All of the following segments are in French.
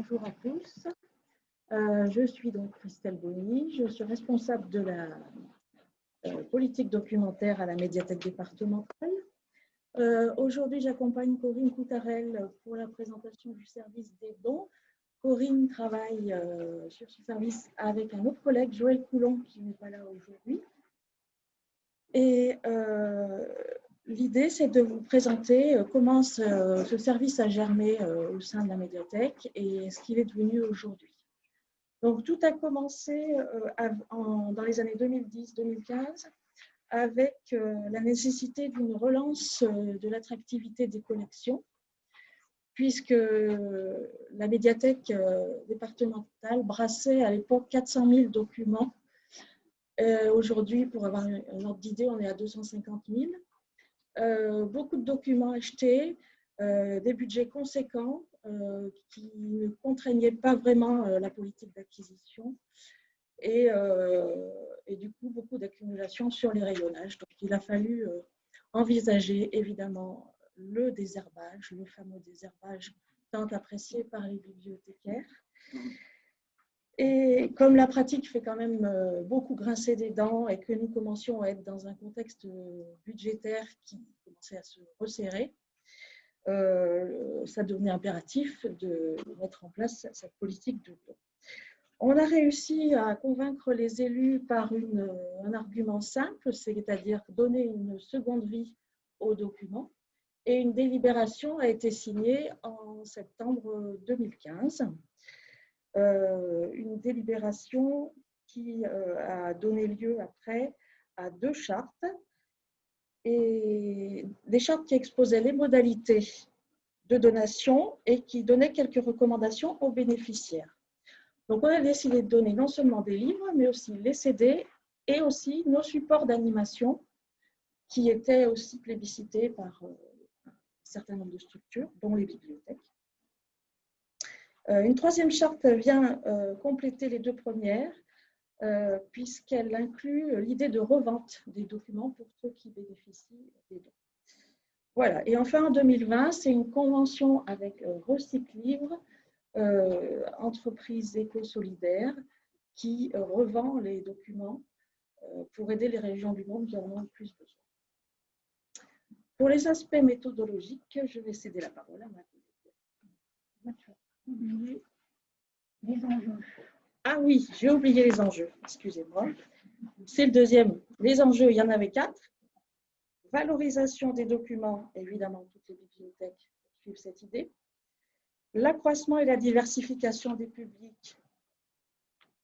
Bonjour à tous. Euh, je suis donc Christelle Bonny, je suis responsable de la euh, politique documentaire à la médiathèque départementale. Euh, aujourd'hui, j'accompagne Corinne Coutarel pour la présentation du service des dons. Corinne travaille sur ce service avec un autre collègue, Joël Coulon, qui n'est pas là aujourd'hui. L'idée, c'est de vous présenter euh, comment ce, service a germé euh, au sein de la médiathèque et ce qu'il est devenu aujourd'hui. Donc, tout a commencé euh, dans les années 2010-2015 avec la nécessité d'une relance de l'attractivité des collections, puisque la médiathèque départementale brassait à l'époque 400 000 documents. Aujourd'hui, pour avoir un ordre d'idée, on est à 250 000. Euh, beaucoup de documents achetés, euh, des budgets conséquents euh, qui ne contraignaient pas vraiment la politique d'acquisition et, du coup beaucoup d'accumulation sur les rayonnages. Donc il a fallu envisager évidemment le désherbage, le fameux désherbage tant apprécié par les bibliothécaires. Et comme la pratique fait quand même euh, beaucoup grincer des dents et que nous commencions à être dans un contexte budgétaire qui commençait à se resserrer, euh, ça devenait impératif de mettre en place cette politique de don. On a réussi à convaincre les élus par un argument simple, c'est-à-dire donner une seconde vie aux documents. Et une délibération a été signée en septembre 2015. Euh, une délibération qui euh, a donné lieu après à deux chartes et des chartes qui exposaient les modalités de donation et qui donnaient quelques recommandations aux bénéficiaires. Donc, on a décidé de donner non seulement des livres, mais aussi les CD et aussi nos supports d'animation qui étaient aussi plébiscités par euh, un certain nombre de structures, dont les bibliothèques. Euh, une troisième charte vient euh, compléter les deux premières, euh, puisqu'elle inclut l'idée de revente des documents pour ceux qui bénéficient des dons. Voilà. Et enfin, en 2020, c'est une convention avec Recyclivre, entreprise éco-solidaire, qui revend les documents pour aider les régions du monde qui en ont le plus besoin. Pour les aspects méthodologiques, je vais céder la parole à ma collègue Ah oui, j'ai oublié les enjeux, excusez-moi. C'est le deuxième. Les enjeux, il y en avait quatre. Valorisation des documents, évidemment, toutes les bibliothèques suivent cette idée. L'accroissement et la diversification des publics,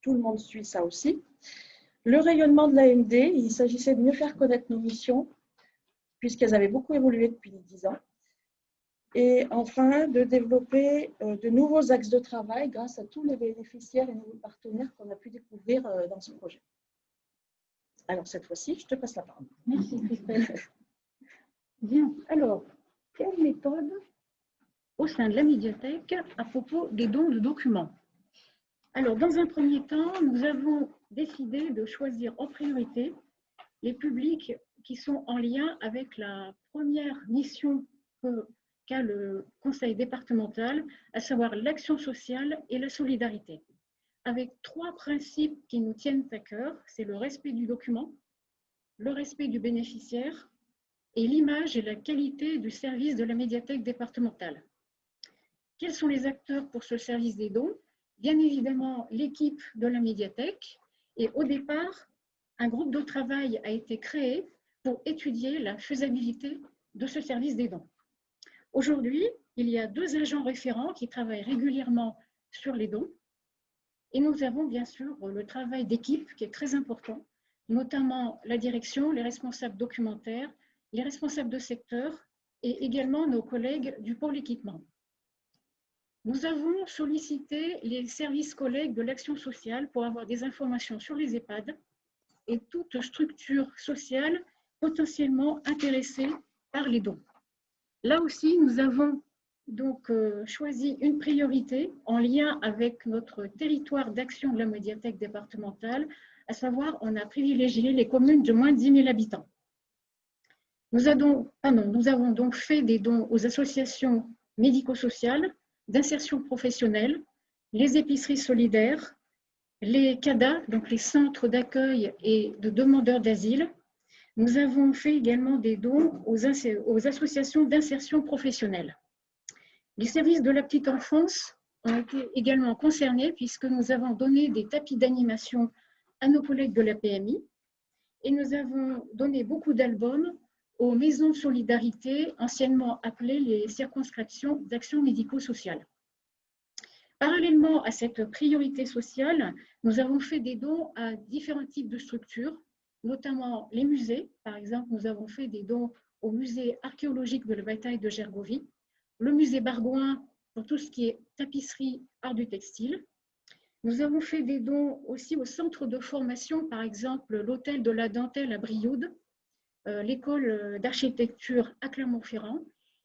tout le monde suit ça aussi. Le rayonnement de l'AMD, il s'agissait de mieux faire connaître nos missions, puisqu'elles avaient beaucoup évolué depuis dix ans et enfin de développer euh, de nouveaux axes de travail grâce à tous les bénéficiaires et nouveaux partenaires qu'on a pu découvrir euh, dans ce projet. Alors cette fois-ci, je te passe la parole. Merci Christelle. Bien, alors, quelle méthode au sein de la médiathèque à propos des dons de documents? Alors, dans un premier temps, nous avons décidé de choisir en priorité les publics qui sont en lien avec la première mission que le conseil départemental, à savoir l'action sociale et la solidarité, avec trois principes qui nous tiennent à cœur, c'est le respect du document, le respect du bénéficiaire et l'image et la qualité du service de la médiathèque départementale. Quels sont les acteurs pour ce service des dons? Bien évidemment, l'équipe de la médiathèque. Et au départ, un groupe de travail a été créé pour étudier la faisabilité de ce service des dons. Aujourd'hui, il y a deux agents référents qui travaillent régulièrement sur les dons. Et nous avons bien sûr le travail d'équipe qui est très important, notamment la direction, les responsables documentaires, les responsables de secteur et également nos collègues du pôle équipement. Nous avons sollicité les services collègues de l'action sociale pour avoir des informations sur les EHPAD et toute structure sociale potentiellement intéressée par les dons. Là aussi, nous avons donc euh, choisi une priorité en lien avec notre territoire d'action de la médiathèque départementale, à savoir on a privilégié les communes de moins de 10 000 habitants. Nous, nous avons donc fait des dons aux associations médico-sociales, d'insertion professionnelle, les épiceries solidaires, les CADA, donc les centres d'accueil et de demandeurs d'asile. Nous avons fait également des dons aux, associations d'insertion professionnelle. Les services de la petite enfance ont été également concernés puisque nous avons donné des tapis d'animation à nos collègues de la PMI et nous avons donné beaucoup d'albums aux maisons de solidarité, anciennement appelées les circonscriptions d'action médico-sociale. Parallèlement à cette priorité sociale, nous avons fait des dons à différents types de structures, notamment les musées. Par exemple, nous avons fait des dons au musée archéologique de la bataille de Gergovie, le musée Bargouin pour tout ce qui est tapisserie, art du textile. Nous avons fait des dons aussi au centre de formation, par exemple l'hôtel de la dentelle à Brioude, euh, l'école d'architecture à Clermont-Ferrand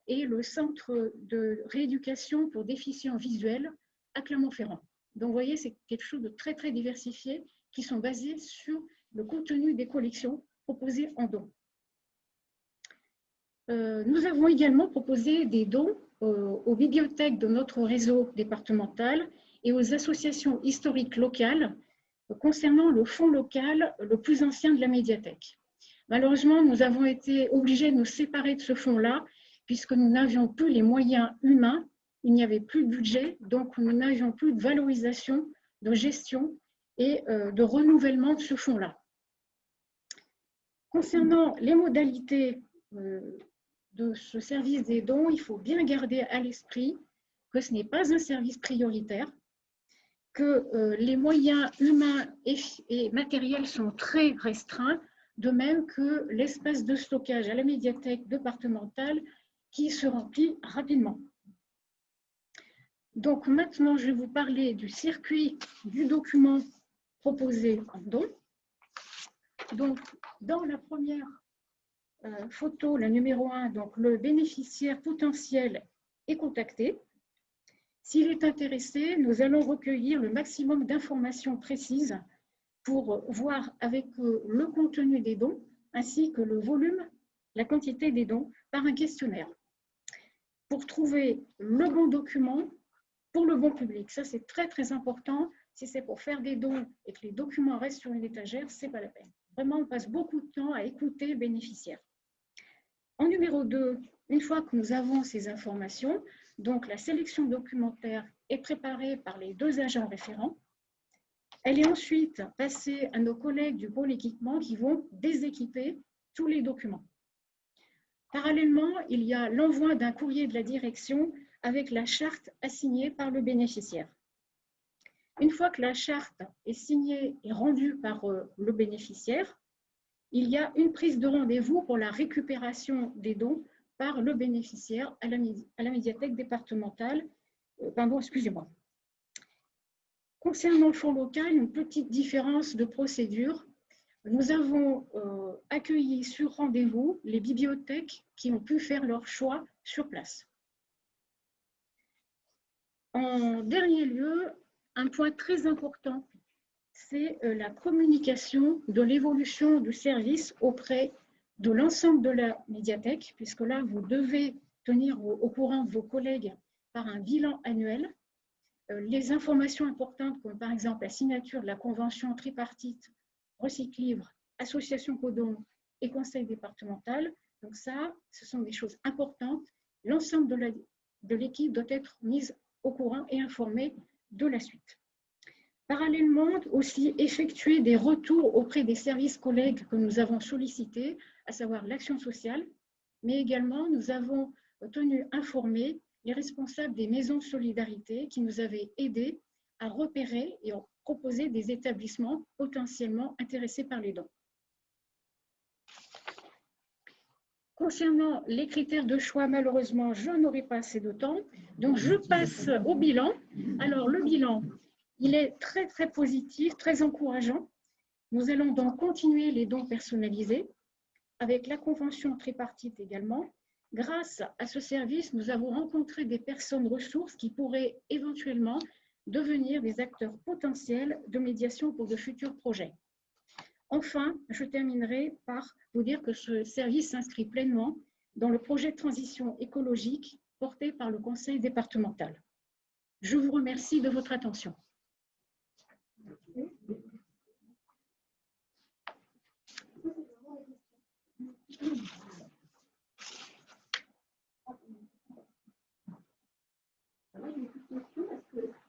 et le centre de rééducation pour déficients visuels à Clermont-Ferrand. Donc, vous voyez, c'est quelque chose de très, très diversifié qui sont basés sur le contenu des collections proposées en dons. Euh, nous avons également proposé des dons euh, aux bibliothèques de notre réseau départemental et aux associations historiques locales concernant le fonds local le plus ancien de la médiathèque. Malheureusement, nous avons été obligés de nous séparer de ce fonds-là puisque nous n'avions plus les moyens humains, il n'y avait plus de budget, donc nous n'avions plus de valorisation, de gestion et euh, de renouvellement de ce fonds-là. Concernant les modalités euh, de ce service des dons, il faut bien garder à l'esprit que ce n'est pas un service prioritaire, que euh, les moyens humains et, matériels sont très restreints, de même que l'espace de stockage à la médiathèque départementale qui se remplit rapidement. Donc maintenant, je vais vous parler du circuit du document proposé en don. Donc, dans la première euh, photo, la numéro 1, donc le bénéficiaire potentiel est contacté. S'il est intéressé, nous allons recueillir le maximum d'informations précises pour voir avec euh, le contenu des dons ainsi que le volume, la quantité des dons par un questionnaire. Pour trouver le bon document pour le bon public, ça c'est très très important. Si c'est pour faire des dons et que les documents restent sur une étagère, ce n'est pas la peine. Vraiment, on passe beaucoup de temps à écouter le bénéficiaire. En numéro 2, une fois que nous avons ces informations, donc la sélection documentaire est préparée par les deux agents référents. Elle est ensuite passée à nos collègues du pôle équipement qui vont déséquiper tous les documents. Parallèlement, il y a l'envoi d'un courrier de la direction avec la charte assignée par le bénéficiaire. Une fois que la charte est signée et rendue par euh, le bénéficiaire, il y a une prise de rendez-vous pour la récupération des dons par le bénéficiaire à la, médiathèque départementale. Euh, pardon, excusez-moi. Concernant le fonds local, une petite différence de procédure. Nous avons euh, accueilli sur rendez-vous les bibliothèques qui ont pu faire leur choix sur place. En dernier lieu, un point très important c'est euh, la communication de l'évolution du service auprès de l'ensemble de la médiathèque, puisque là, vous devez tenir au, courant vos collègues par un bilan annuel. Euh, les informations importantes, comme par exemple la signature de la convention tripartite Recyclivre, Association Codon et Conseil départemental. Donc ça, ce sont des choses importantes. L'ensemble de l'équipe doit être mise au courant et informée de la suite. Parallèlement, aussi effectuer des retours auprès des services collègues que nous avons sollicités, à savoir l'action sociale, mais également nous avons tenu informer les responsables des maisons de solidarité qui nous avaient aidés à repérer et à proposer des établissements potentiellement intéressés par les dons. Concernant les critères de choix, malheureusement, je n'aurai pas assez de temps, donc je passe au bilan. Alors, le bilan, il est très, très positif, très encourageant. Nous allons donc continuer les dons personnalisés avec la convention tripartite également. Grâce à ce service, nous avons rencontré des personnes ressources qui pourraient éventuellement devenir des acteurs potentiels de médiation pour de futurs projets. Enfin, je terminerai par vous dire que ce service s'inscrit pleinement dans le projet de transition écologique porté par le Conseil départemental. Je vous remercie de votre attention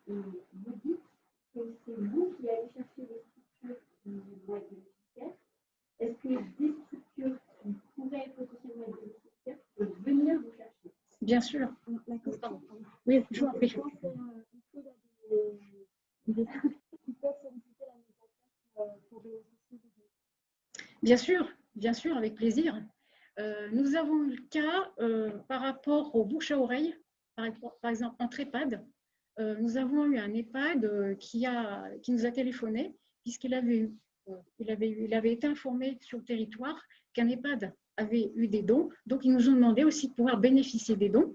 que vous dites que c'est vous qui allez chercher les structures qui vont être bénéficiaires Est-ce que des structures qui pourraient potentiellement être bénéficiaires peuvent venir vous chercher Bien sûr. La question, Oui, je vous en prie. Bien sûr, bien sûr, avec plaisir. Euh, nous avons eu le cas euh, par rapport aux bouches à oreille, par, par exemple entre EHPAD. Euh, nous avons eu un EHPAD qui, a, qui nous a téléphoné puisqu'il avait, eu, il avait, eu- il avait été informé sur le territoire qu'un EHPAD avait eu des dons. Donc, ils nous ont demandé aussi de pouvoir bénéficier des dons.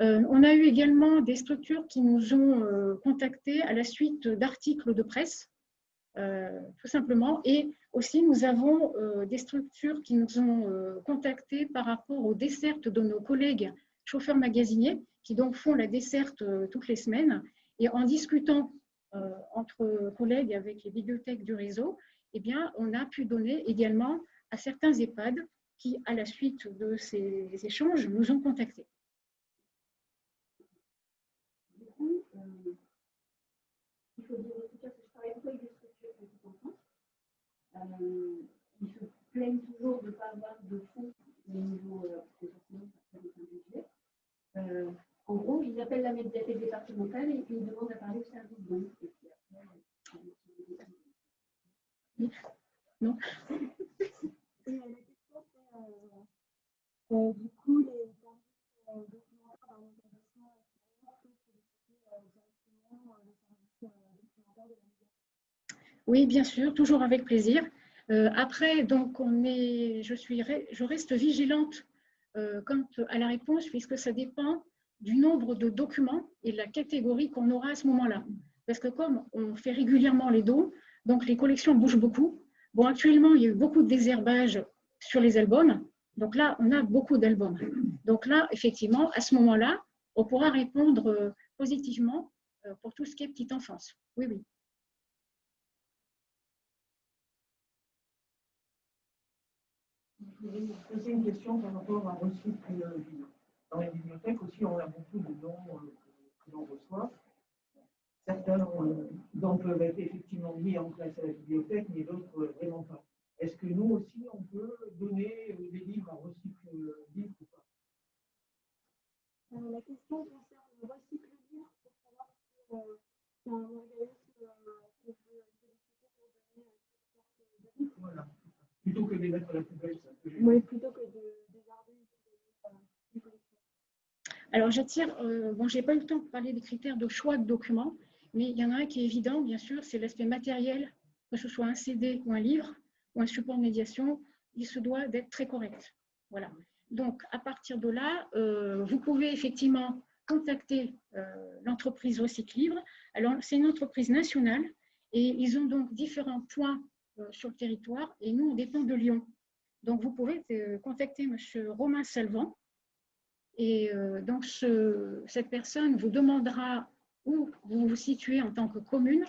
Euh, on a eu également des structures qui nous ont euh, contactés à la suite d'articles de presse, euh, tout simplement. Et aussi, nous avons des structures qui nous ont contactés par rapport aux dessertes de nos collègues chauffeurs magasiniers, qui donc font la desserte toutes les semaines. Et en discutant entre collègues avec les bibliothèques du réseau, eh bien, on a pu donner également à certains EHPAD qui, à la suite de ces échanges, nous ont contactés. Du coup, euh, il faut dire aussi que je travaille beaucoup avec des structures petites enfants. Euh, ils se plaignent toujours de ne pas avoir de fonds au niveau, euh, parce que forcément, ça fait des budget. Euh, en gros, ils appellent la médiathèque départementale et ils demandent à parler au service donc. Et puis après, euh, Non. Et, euh, la question, c'est, euh, euh, du coup, les services euh, documentaires d'un établissement extérieur peuvent solliciter euh, directement euh, le service euh, documentaire de la médiathèque. Oui, bien sûr, toujours avec plaisir. Euh, après, donc, on est, je, suis, je reste vigilante euh, quant à la réponse, puisque ça dépend du nombre de documents et de la catégorie qu'on aura à ce moment-là. Parce que comme on fait régulièrement les dons, donc les collections bougent beaucoup. Bon, actuellement, il y a eu beaucoup de désherbage sur les albums. Donc là, on a beaucoup d'albums. Donc là, effectivement, à ce moment-là, on pourra répondre euh, positivement pour tout ce qui est petite enfance. Oui, oui. Voulais vous poser une question par rapport à recycle vivre. Dans les bibliothèques aussi, on a beaucoup de dons euh, que- l'on reçoit. Certains euh, dons peuvent être effectivement mis en place à la bibliothèque, mais d'autres euh, vraiment pas. Est-ce que nous aussi, on peut donner euh, des livres à recycle vivre ou pas? Euh, la question concerne le recycle libre pour savoir si euh, c'est un organisme euh, qu'on peut solliciter pour donner euh. Voilà. Plutôt que de les mettre à la poubelle, ça peut Oui, plutôt que de une collection. Alors, j'attire, euh, bon, j'ai pas eu le temps de parler des critères de choix de documents, mais il y en a un qui est évident, bien sûr, c'est l'aspect matériel, que ce soit un CD ou un livre ou un support de médiation, il se doit d'être très correct. Voilà. Donc, à partir de là, euh, vous pouvez effectivement contacter euh, l'entreprise Recycle Libre. Alors, c'est une entreprise nationale et ils ont donc différents points sur le territoire et nous, on dépend de Lyon. Donc, vous pouvez euh, contacter M. Romain Salvant et euh, donc, ce- cette personne vous demandera où vous vous situez en tant que commune,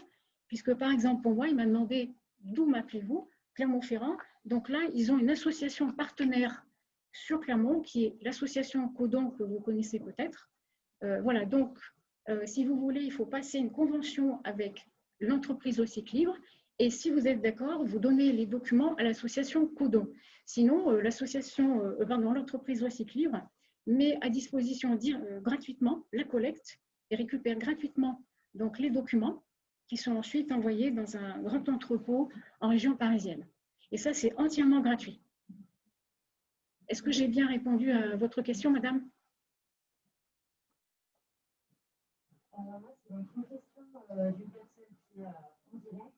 puisque par exemple, pour moi, il m'a demandé d'où m'appelez-vous, Clermont-Ferrand. Donc là, ils ont une association partenaire sur Clermont, qui est l'association Codon, que vous connaissez peut-être. Euh, voilà, donc, euh, si vous voulez, il faut passer une convention avec l'entreprise Recycle Libre. Et si vous êtes d'accord, vous donnez les documents à l'association Codon. Sinon, euh, l'association, euh, l'entreprise Recycle Libre met à disposition euh, gratuitement la collecte et récupère gratuitement donc, les documents qui sont ensuite envoyés dans un grand entrepôt en région parisienne. Et ça, c'est entièrement gratuit. Est-ce que j'ai bien répondu à votre question, madame? Alors, c'est une question qui est euh, en direct.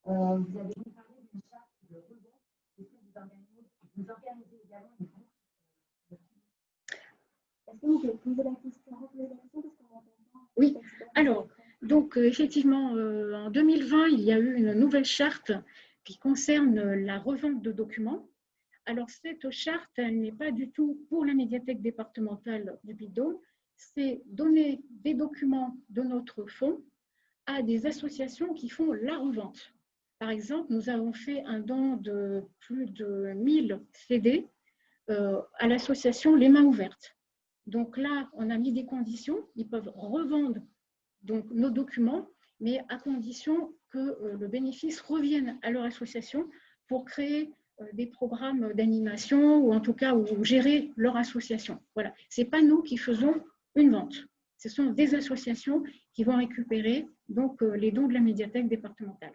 Euh, vous avez parlé d'une charte de rebond. Est-ce que vous organisez, vous organisez également une Est-ce que vous pouvez poser la question, parce qu'on Oui. Alors, Donc, euh, effectivement, euh, en 2020, il y a eu une nouvelle charte qui concerne la revente de documents. Alors, cette charte, elle n'est pas du tout pour la médiathèque départementale du Puy-de-Dôme, c'est donner des documents de notre fonds à des associations qui font la revente. Par exemple, nous avons fait un don de plus de 1000 CD euh, à l'association Les Mains Ouvertes. Donc là, on a mis des conditions. Ils peuvent revendre donc, nos documents, mais à condition que euh, le bénéfice revienne à leur association pour créer euh, des programmes d'animation ou en tout cas ou gérer leur association. Voilà, ce n'est pas nous qui faisons une vente. Ce sont des associations qui vont récupérer donc les dons de la médiathèque départementale.